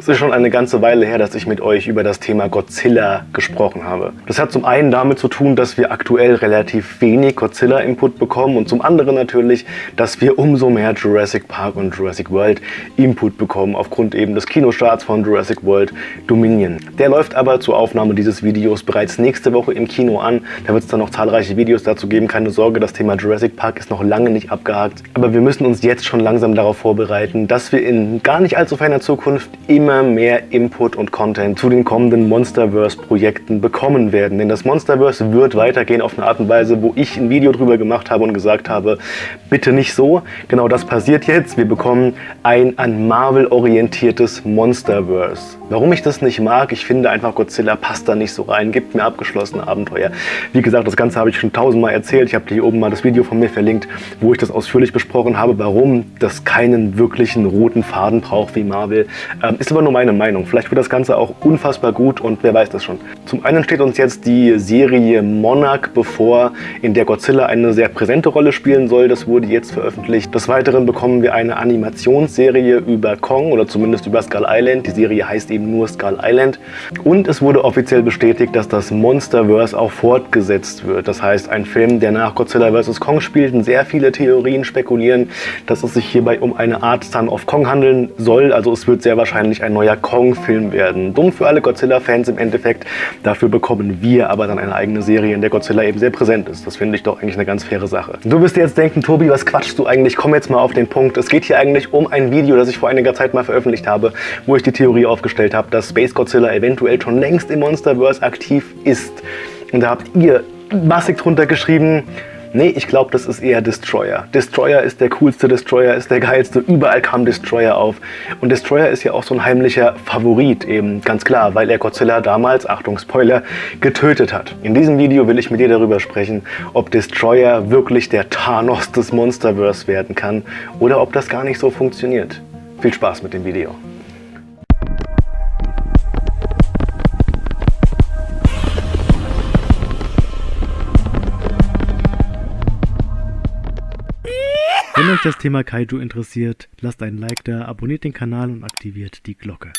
Es ist schon eine ganze Weile her, dass ich mit euch über das Thema Godzilla gesprochen habe. Das hat zum einen damit zu tun, dass wir aktuell relativ wenig Godzilla-Input bekommen und zum anderen natürlich, dass wir umso mehr Jurassic Park und Jurassic World Input bekommen, aufgrund eben des Kinostarts von Jurassic World Dominion. Der läuft aber zur Aufnahme dieses Videos bereits nächste Woche im Kino an. Da wird es dann noch zahlreiche Videos dazu geben. Keine Sorge, das Thema Jurassic Park ist noch lange nicht abgehakt. Aber wir müssen uns jetzt schon langsam darauf vorbereiten, dass wir in gar nicht allzu ferner Zukunft immer mehr Input und Content zu den kommenden Monsterverse-Projekten bekommen werden. Denn das Monsterverse wird weitergehen auf eine Art und Weise, wo ich ein Video drüber gemacht habe und gesagt habe, bitte nicht so. Genau das passiert jetzt. Wir bekommen ein an Marvel orientiertes Monsterverse. Warum ich das nicht mag, ich finde einfach Godzilla passt da nicht so rein, gibt mir abgeschlossene Abenteuer. Wie gesagt, das Ganze habe ich schon tausendmal erzählt. Ich habe hier oben mal das Video von mir verlinkt, wo ich das ausführlich besprochen habe, warum das keinen wirklichen roten Faden braucht wie Marvel. Ähm, ist aber nur meine Meinung. Vielleicht wird das Ganze auch unfassbar gut und wer weiß das schon. Zum einen steht uns jetzt die Serie Monarch bevor, in der Godzilla eine sehr präsente Rolle spielen soll. Das wurde jetzt veröffentlicht. Des Weiteren bekommen wir eine Animationsserie über Kong oder zumindest über Skull Island. Die Serie heißt eben nur Skull Island. Und es wurde offiziell bestätigt, dass das Monsterverse auch fortgesetzt wird. Das heißt, ein Film, der nach Godzilla vs. Kong spielt. Und sehr viele Theorien spekulieren, dass es sich hierbei um eine Art Son of Kong handeln soll. Also es wird sehr wahrscheinlich ein neuer Kong-Film werden. Dumm für alle Godzilla-Fans im Endeffekt. Dafür bekommen wir aber dann eine eigene Serie, in der Godzilla eben sehr präsent ist. Das finde ich doch eigentlich eine ganz faire Sache. Du wirst dir jetzt denken, Tobi, was quatschst du eigentlich? Komm jetzt mal auf den Punkt. Es geht hier eigentlich um ein Video, das ich vor einiger Zeit mal veröffentlicht habe, wo ich die Theorie aufgestellt habe, dass Space Godzilla eventuell schon längst im Monsterverse aktiv ist. Und da habt ihr massig drunter geschrieben, Nee, ich glaube, das ist eher Destroyer. Destroyer ist der coolste, Destroyer ist der geilste, überall kam Destroyer auf. Und Destroyer ist ja auch so ein heimlicher Favorit eben, ganz klar, weil er Godzilla damals, Achtung Spoiler, getötet hat. In diesem Video will ich mit dir darüber sprechen, ob Destroyer wirklich der Thanos des Monsterverse werden kann oder ob das gar nicht so funktioniert. Viel Spaß mit dem Video. Wenn euch das Thema Kaiju interessiert, lasst einen Like da, abonniert den Kanal und aktiviert die Glocke.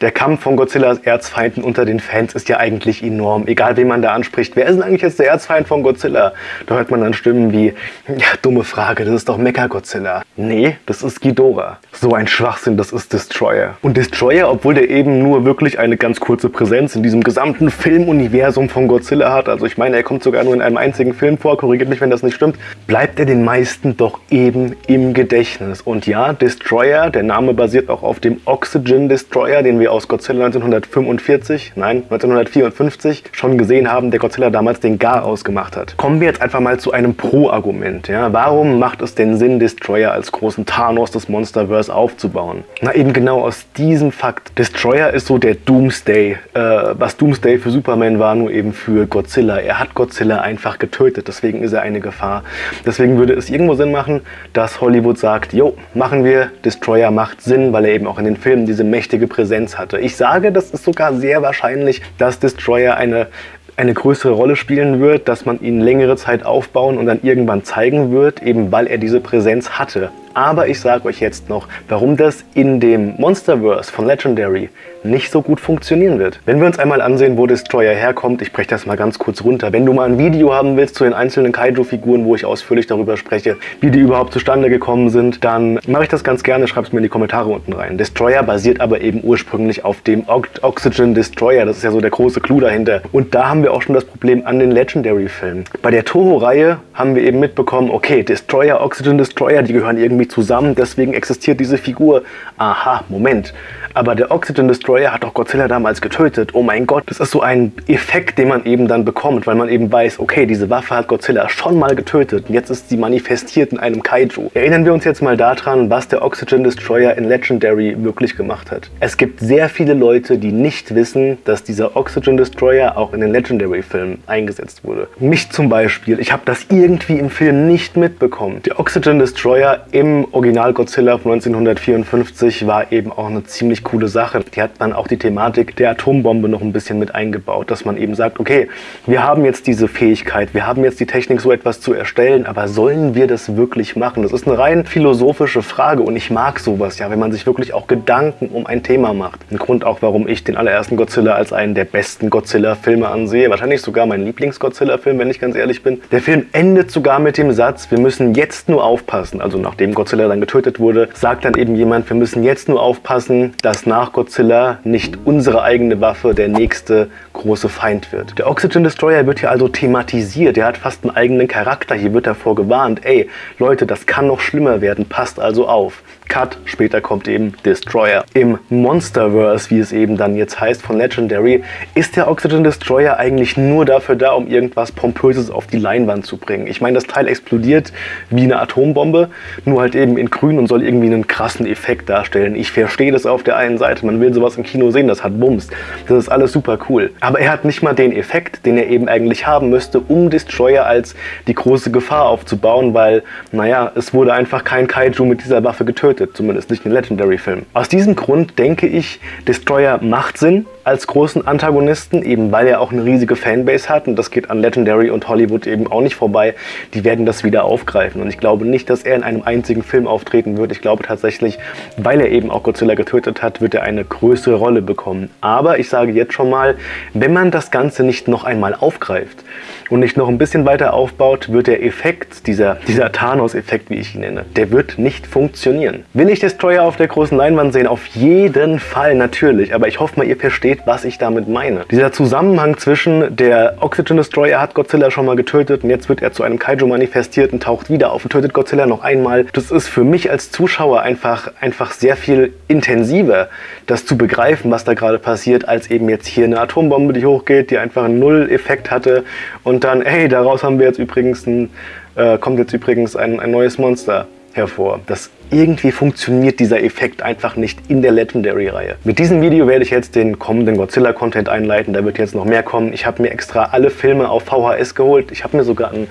Der Kampf von Godzillas Erzfeinden unter den Fans ist ja eigentlich enorm. Egal, wen man da anspricht. Wer ist denn eigentlich jetzt der Erzfeind von Godzilla? Da hört man dann Stimmen wie, ja, dumme Frage, das ist doch Mecha-Godzilla. Nee, das ist Ghidorah. So ein Schwachsinn, das ist Destroyer. Und Destroyer, obwohl der eben nur wirklich eine ganz kurze Präsenz in diesem gesamten Filmuniversum von Godzilla hat, also ich meine, er kommt sogar nur in einem einzigen Film vor, korrigiert mich, wenn das nicht stimmt, bleibt er den meisten doch eben im Gedächtnis. Und ja, Destroyer, der Name basiert auch auf dem Oxygen Destroyer, den wir aus Godzilla 1945, nein, 1954 schon gesehen haben, der Godzilla damals den Gar ausgemacht hat. Kommen wir jetzt einfach mal zu einem Pro-Argument. Ja? Warum macht es denn Sinn, Destroyer als großen Thanos des Monsterverse aufzubauen? Na eben genau aus diesem Fakt. Destroyer ist so der Doomsday. Äh, was Doomsday für Superman war, nur eben für Godzilla. Er hat Godzilla einfach getötet, deswegen ist er eine Gefahr. Deswegen würde es irgendwo Sinn machen, dass Hollywood sagt, jo, machen wir, Destroyer macht Sinn, weil er eben auch in den Filmen diese mächtige Präsenz hatte. Ich sage, das ist sogar sehr wahrscheinlich, dass Destroyer eine eine größere Rolle spielen wird, dass man ihn längere Zeit aufbauen und dann irgendwann zeigen wird, eben weil er diese Präsenz hatte. Aber ich sage euch jetzt noch, warum das in dem Monsterverse von Legendary nicht so gut funktionieren wird. Wenn wir uns einmal ansehen, wo Destroyer herkommt, ich breche das mal ganz kurz runter. Wenn du mal ein Video haben willst zu den einzelnen Kaiju-Figuren, wo ich ausführlich darüber spreche, wie die überhaupt zustande gekommen sind, dann mache ich das ganz gerne, schreib es mir in die Kommentare unten rein. Destroyer basiert aber eben ursprünglich auf dem Oxygen Destroyer, das ist ja so der große Clou dahinter. Und da haben wir auch schon das Problem an den Legendary-Filmen. Bei der Toho-Reihe haben wir eben mitbekommen, okay, Destroyer, Oxygen Destroyer, die gehören irgendwie zusammen, deswegen existiert diese Figur. Aha, Moment. Aber der Oxygen Destroyer hat doch Godzilla damals getötet. Oh mein Gott, das ist so ein Effekt, den man eben dann bekommt, weil man eben weiß, okay, diese Waffe hat Godzilla schon mal getötet und jetzt ist sie manifestiert in einem Kaiju. Erinnern wir uns jetzt mal daran, was der Oxygen Destroyer in Legendary wirklich gemacht hat. Es gibt sehr viele Leute, die nicht wissen, dass dieser Oxygen Destroyer auch in den Legendary-Filmen eingesetzt wurde. Mich zum Beispiel, ich habe das irgendwie im Film nicht mitbekommen. Der Oxygen Destroyer im Original Godzilla von 1954 war eben auch eine ziemlich coole Sache. Die hat dann auch die Thematik der Atombombe noch ein bisschen mit eingebaut, dass man eben sagt, okay, wir haben jetzt diese Fähigkeit, wir haben jetzt die Technik, so etwas zu erstellen, aber sollen wir das wirklich machen? Das ist eine rein philosophische Frage und ich mag sowas ja, wenn man sich wirklich auch Gedanken um ein Thema macht. Ein Grund auch, warum ich den allerersten Godzilla als einen der besten Godzilla-Filme ansehe. Wahrscheinlich sogar mein Lieblings-Godzilla-Film, wenn ich ganz ehrlich bin. Der Film endet sogar mit dem Satz, wir müssen jetzt nur aufpassen. Also nachdem Godzilla dann getötet wurde, sagt dann eben jemand, wir müssen jetzt nur aufpassen, dass nach Godzilla nicht unsere eigene Waffe der nächste große Feind wird. Der Oxygen Destroyer wird hier also thematisiert. Er hat fast einen eigenen Charakter. Hier wird davor gewarnt, ey, Leute, das kann noch schlimmer werden. Passt also auf. Cut, später kommt eben Destroyer. Im Monsterverse, wie es eben dann jetzt heißt, von Legendary, ist der Oxygen Destroyer eigentlich nur dafür da, um irgendwas Pompöses auf die Leinwand zu bringen. Ich meine, das Teil explodiert wie eine Atombombe, nur halt eben in grün und soll irgendwie einen krassen Effekt darstellen. Ich verstehe das auf der einen Seite, man will sowas im Kino sehen, das hat Bums. Das ist alles super cool. Aber er hat nicht mal den Effekt, den er eben eigentlich haben müsste, um Destroyer als die große Gefahr aufzubauen, weil, naja, es wurde einfach kein Kaiju mit dieser Waffe getötet zumindest nicht in Legendary-Film. Aus diesem Grund denke ich, Destroyer macht Sinn als großen Antagonisten, eben weil er auch eine riesige Fanbase hat und das geht an Legendary und Hollywood eben auch nicht vorbei. Die werden das wieder aufgreifen und ich glaube nicht, dass er in einem einzigen Film auftreten wird. Ich glaube tatsächlich, weil er eben auch Godzilla getötet hat, wird er eine größere Rolle bekommen. Aber ich sage jetzt schon mal, wenn man das Ganze nicht noch einmal aufgreift und nicht noch ein bisschen weiter aufbaut, wird der Effekt, dieser, dieser Thanos-Effekt, wie ich ihn nenne, der wird nicht funktionieren. Will ich Destroyer auf der großen Leinwand sehen? Auf jeden Fall, natürlich. Aber ich hoffe mal, ihr versteht, was ich damit meine. Dieser Zusammenhang zwischen der Oxygen Destroyer hat Godzilla schon mal getötet und jetzt wird er zu einem Kaiju manifestiert und taucht wieder auf und tötet Godzilla noch einmal. Das ist für mich als Zuschauer einfach, einfach sehr viel intensiver, das zu begreifen, was da gerade passiert, als eben jetzt hier eine Atombombe, die hochgeht, die einfach einen Null-Effekt hatte und dann, hey, daraus haben wir jetzt übrigens ein, äh, kommt jetzt übrigens ein, ein neues Monster hervor. Das irgendwie funktioniert dieser Effekt einfach nicht in der Legendary-Reihe. Mit diesem Video werde ich jetzt den kommenden Godzilla-Content einleiten. Da wird jetzt noch mehr kommen. Ich habe mir extra alle Filme auf VHS geholt. Ich habe mir sogar einen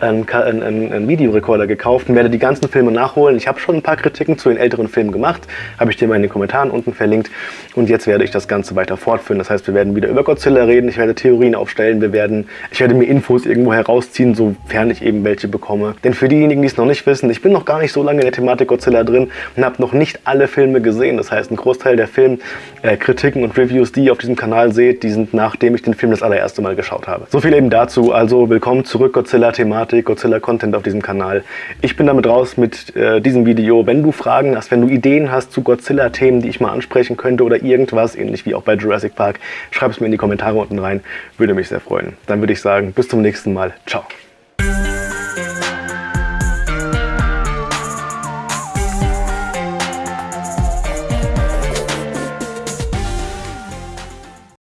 einen, einen, einen Videorekorder gekauft und werde die ganzen Filme nachholen. Ich habe schon ein paar Kritiken zu den älteren Filmen gemacht, habe ich dir mal in den Kommentaren unten verlinkt. Und jetzt werde ich das Ganze weiter fortführen. Das heißt, wir werden wieder über Godzilla reden, ich werde Theorien aufstellen, wir werden, ich werde mir Infos irgendwo herausziehen, sofern ich eben welche bekomme. Denn für diejenigen, die es noch nicht wissen, ich bin noch gar nicht so lange in der Thematik Godzilla drin und habe noch nicht alle Filme gesehen. Das heißt, ein Großteil der Filmkritiken äh, und Reviews, die ihr auf diesem Kanal seht, die sind nachdem ich den Film das allererste Mal geschaut habe. So viel eben dazu. Also willkommen zurück Godzilla-Thematik. Thematik Godzilla-Content auf diesem Kanal. Ich bin damit raus mit äh, diesem Video. Wenn du Fragen hast, wenn du Ideen hast zu Godzilla-Themen, die ich mal ansprechen könnte oder irgendwas, ähnlich wie auch bei Jurassic Park, schreib es mir in die Kommentare unten rein. Würde mich sehr freuen. Dann würde ich sagen, bis zum nächsten Mal. Ciao.